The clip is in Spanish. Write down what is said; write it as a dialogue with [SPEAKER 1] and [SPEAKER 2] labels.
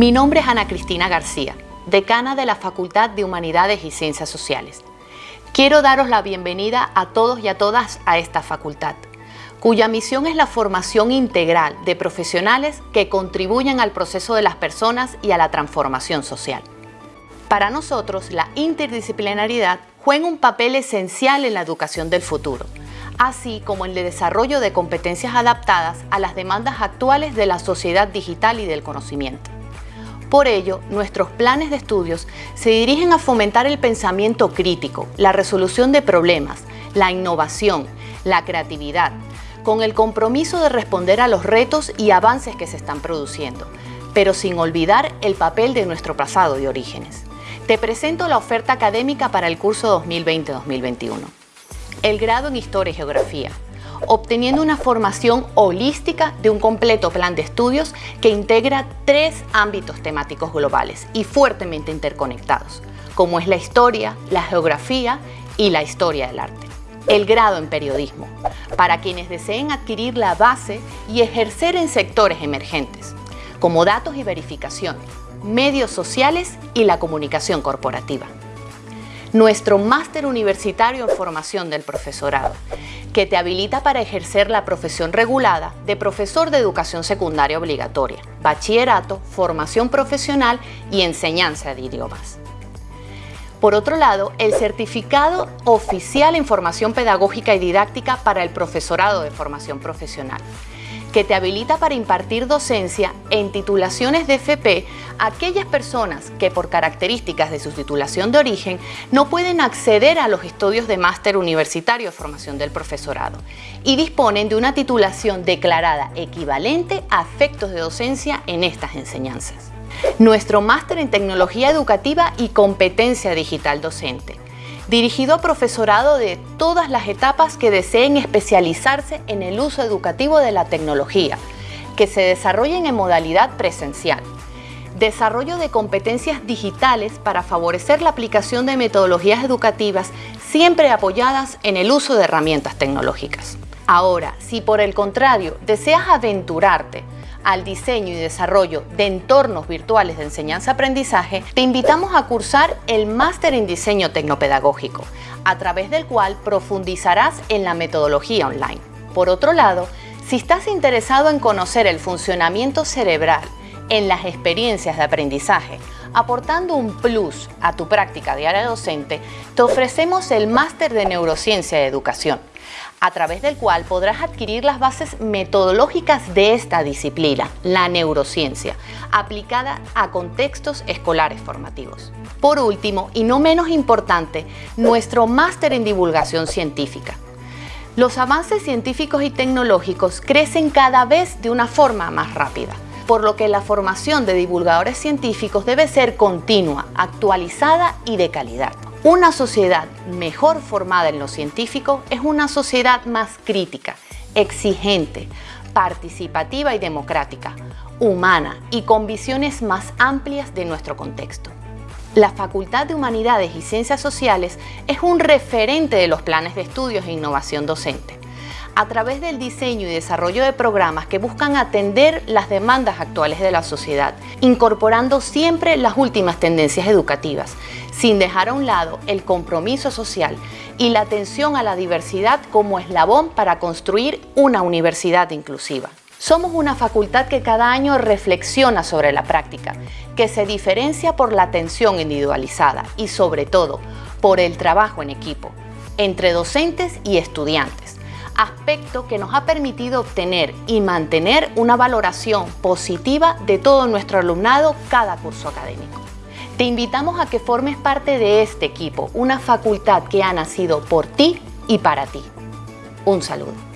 [SPEAKER 1] Mi nombre es Ana Cristina García, decana de la Facultad de Humanidades y Ciencias Sociales. Quiero daros la bienvenida a todos y a todas a esta facultad, cuya misión es la formación integral de profesionales que contribuyan al proceso de las personas y a la transformación social. Para nosotros, la interdisciplinaridad juega un papel esencial en la educación del futuro, así como en el desarrollo de competencias adaptadas a las demandas actuales de la sociedad digital y del conocimiento. Por ello, nuestros planes de estudios se dirigen a fomentar el pensamiento crítico, la resolución de problemas, la innovación, la creatividad, con el compromiso de responder a los retos y avances que se están produciendo, pero sin olvidar el papel de nuestro pasado de orígenes. Te presento la oferta académica para el curso 2020-2021. El grado en Historia y Geografía, obteniendo una formación holística de un completo plan de estudios que integra tres ámbitos temáticos globales y fuertemente interconectados, como es la historia, la geografía y la historia del arte. El grado en periodismo, para quienes deseen adquirir la base y ejercer en sectores emergentes, como datos y verificación, medios sociales y la comunicación corporativa nuestro máster universitario en formación del profesorado, que te habilita para ejercer la profesión regulada de profesor de educación secundaria obligatoria, bachillerato, formación profesional y enseñanza de idiomas. Por otro lado, el certificado oficial en formación pedagógica y didáctica para el profesorado de formación profesional, que te habilita para impartir docencia en titulaciones de FP a aquellas personas que por características de su titulación de origen no pueden acceder a los estudios de máster universitario de formación del profesorado y disponen de una titulación declarada equivalente a efectos de docencia en estas enseñanzas. Nuestro máster en tecnología educativa y competencia digital docente dirigido a profesorado de todas las etapas que deseen especializarse en el uso educativo de la tecnología, que se desarrollen en modalidad presencial. Desarrollo de competencias digitales para favorecer la aplicación de metodologías educativas siempre apoyadas en el uso de herramientas tecnológicas. Ahora, si por el contrario deseas aventurarte al diseño y desarrollo de entornos virtuales de enseñanza-aprendizaje, te invitamos a cursar el Máster en Diseño Tecnopedagógico, a través del cual profundizarás en la metodología online. Por otro lado, si estás interesado en conocer el funcionamiento cerebral en las experiencias de aprendizaje, aportando un plus a tu práctica diaria docente, te ofrecemos el Máster de Neurociencia de Educación, a través del cual podrás adquirir las bases metodológicas de esta disciplina, la neurociencia, aplicada a contextos escolares formativos. Por último, y no menos importante, nuestro máster en divulgación científica. Los avances científicos y tecnológicos crecen cada vez de una forma más rápida, por lo que la formación de divulgadores científicos debe ser continua, actualizada y de calidad. Una sociedad mejor formada en lo científico es una sociedad más crítica, exigente, participativa y democrática, humana y con visiones más amplias de nuestro contexto. La Facultad de Humanidades y Ciencias Sociales es un referente de los planes de estudios e innovación docente a través del diseño y desarrollo de programas que buscan atender las demandas actuales de la sociedad, incorporando siempre las últimas tendencias educativas, sin dejar a un lado el compromiso social y la atención a la diversidad como eslabón para construir una universidad inclusiva. Somos una facultad que cada año reflexiona sobre la práctica, que se diferencia por la atención individualizada y sobre todo por el trabajo en equipo, entre docentes y estudiantes aspecto que nos ha permitido obtener y mantener una valoración positiva de todo nuestro alumnado cada curso académico. Te invitamos a que formes parte de este equipo, una facultad que ha nacido por ti y para ti. Un saludo.